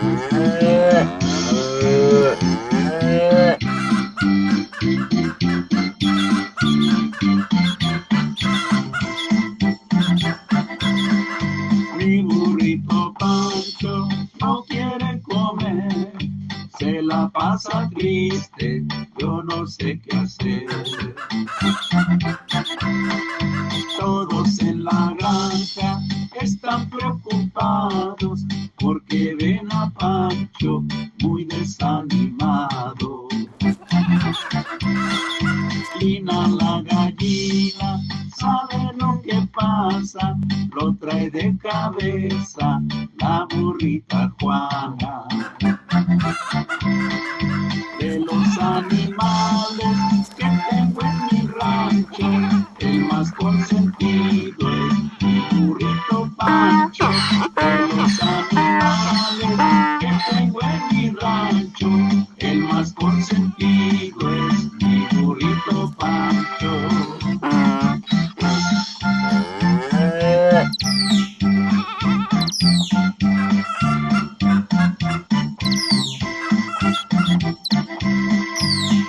Mi burrito Pancho no quiere comer, se la pasa triste, yo no sé qué hacer. Todos en la granja están preocupados porque ven a Pancho muy desanimado. Lina la gallina sabe lo que pasa, lo trae de cabeza la burrita Juana. De los animales que tengo en mi rancho, el más consentido es mi burrito Pancho. Consentido es mi burrito Pancho.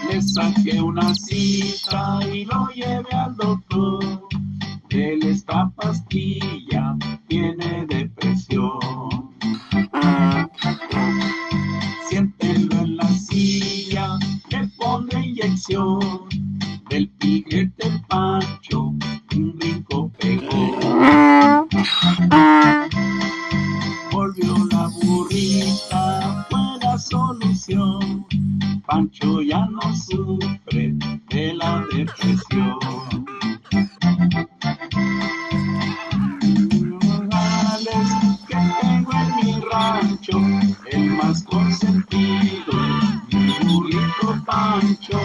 Le saqué una cita y lo llevé al doctor. Él esta pastilla tiene depresión. canción del piquete Pancho, un brinco pegó. Volvió la burrita, fue la solución. Pancho ya no sufre de la depresión. Que tengo en mi rancho, el más consentido, mi burrito Pancho.